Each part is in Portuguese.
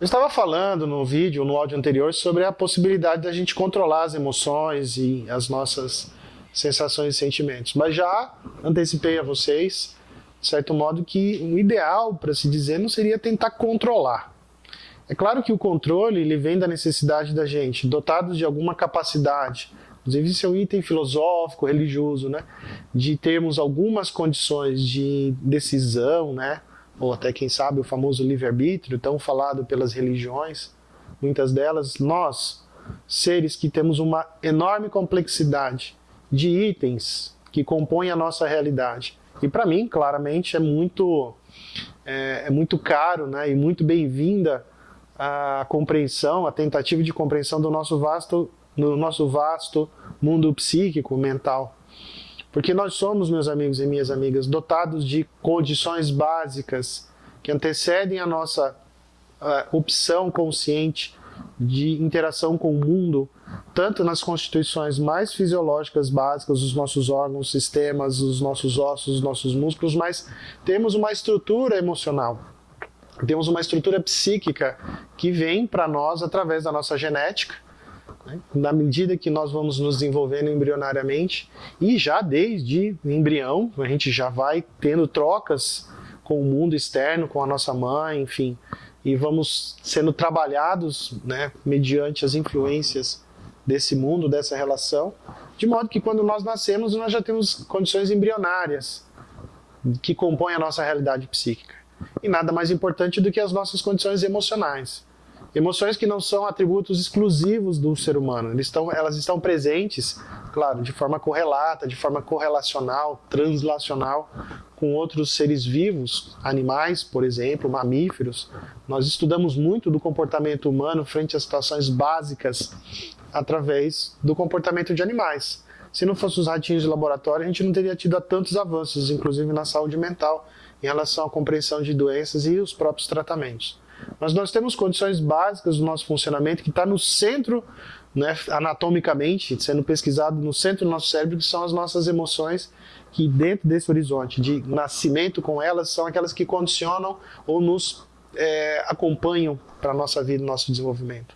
Eu estava falando no vídeo, no áudio anterior, sobre a possibilidade da gente controlar as emoções e as nossas sensações e sentimentos. Mas já antecipei a vocês, de certo modo, que o ideal, para se dizer, não seria tentar controlar. É claro que o controle ele vem da necessidade da gente, dotados de alguma capacidade, inclusive isso é um item filosófico, religioso, né? de termos algumas condições de decisão, né? Ou até quem sabe o famoso livre-arbítrio, tão falado pelas religiões, muitas delas, nós, seres que temos uma enorme complexidade de itens que compõem a nossa realidade. E para mim, claramente, é muito, é, é muito caro né, e muito bem-vinda a compreensão, a tentativa de compreensão do nosso vasto, do nosso vasto mundo psíquico, mental. Porque nós somos, meus amigos e minhas amigas, dotados de condições básicas que antecedem a nossa uh, opção consciente de interação com o mundo, tanto nas constituições mais fisiológicas básicas, os nossos órgãos, sistemas, os nossos ossos, os nossos músculos, mas temos uma estrutura emocional. Temos uma estrutura psíquica que vem para nós através da nossa genética, né? Na medida que nós vamos nos desenvolvendo embrionariamente, e já desde embrião, a gente já vai tendo trocas com o mundo externo, com a nossa mãe, enfim, e vamos sendo trabalhados né, mediante as influências desse mundo, dessa relação, de modo que quando nós nascemos nós já temos condições embrionárias que compõem a nossa realidade psíquica. E nada mais importante do que as nossas condições emocionais. Emoções que não são atributos exclusivos do ser humano, estão, elas estão presentes, claro, de forma correlata, de forma correlacional, translacional com outros seres vivos, animais, por exemplo, mamíferos. Nós estudamos muito do comportamento humano frente a situações básicas através do comportamento de animais. Se não fossem os ratinhos de laboratório, a gente não teria tido tantos avanços, inclusive na saúde mental, em relação à compreensão de doenças e os próprios tratamentos. Mas nós temos condições básicas do nosso funcionamento que está no centro, né, anatomicamente, sendo pesquisado no centro do nosso cérebro, que são as nossas emoções, que dentro desse horizonte de nascimento com elas, são aquelas que condicionam ou nos é, acompanham para a nossa vida, nosso desenvolvimento.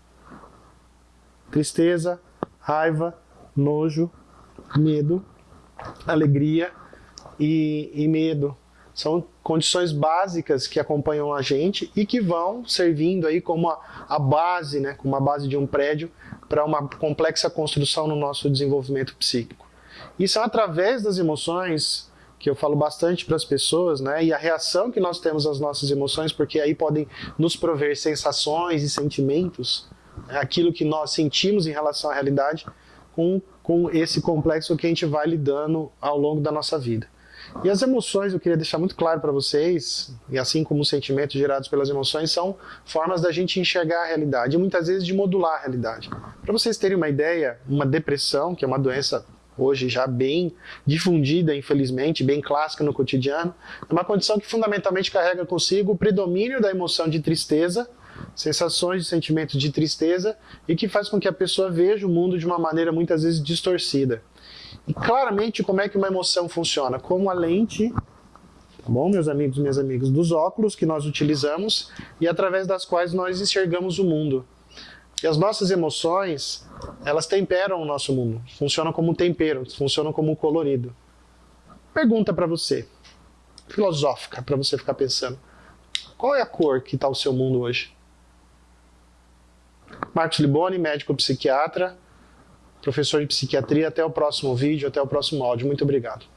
Tristeza, raiva, nojo, medo, alegria e, e medo, são condições básicas que acompanham a gente e que vão servindo aí como a, a base, né, como a base de um prédio para uma complexa construção no nosso desenvolvimento psíquico. E são através das emoções que eu falo bastante para as pessoas, né, e a reação que nós temos às nossas emoções, porque aí podem nos prover sensações e sentimentos, né, aquilo que nós sentimos em relação à realidade, com, com esse complexo que a gente vai lidando ao longo da nossa vida. E as emoções, eu queria deixar muito claro para vocês, e assim como os sentimentos gerados pelas emoções, são formas da gente enxergar a realidade, e muitas vezes de modular a realidade. Para vocês terem uma ideia, uma depressão, que é uma doença hoje já bem difundida, infelizmente, bem clássica no cotidiano, é uma condição que fundamentalmente carrega consigo o predomínio da emoção de tristeza, sensações e sentimentos de tristeza, e que faz com que a pessoa veja o mundo de uma maneira muitas vezes distorcida. E claramente como é que uma emoção funciona? Como a lente, tá bom, meus amigos minhas amigas, dos óculos que nós utilizamos e através das quais nós enxergamos o mundo. E as nossas emoções, elas temperam o nosso mundo, funcionam como um tempero, funcionam como um colorido. Pergunta para você, filosófica, para você ficar pensando. Qual é a cor que está o seu mundo hoje? Marcos Liboni, médico psiquiatra, professor de psiquiatria. Até o próximo vídeo, até o próximo áudio. Muito obrigado.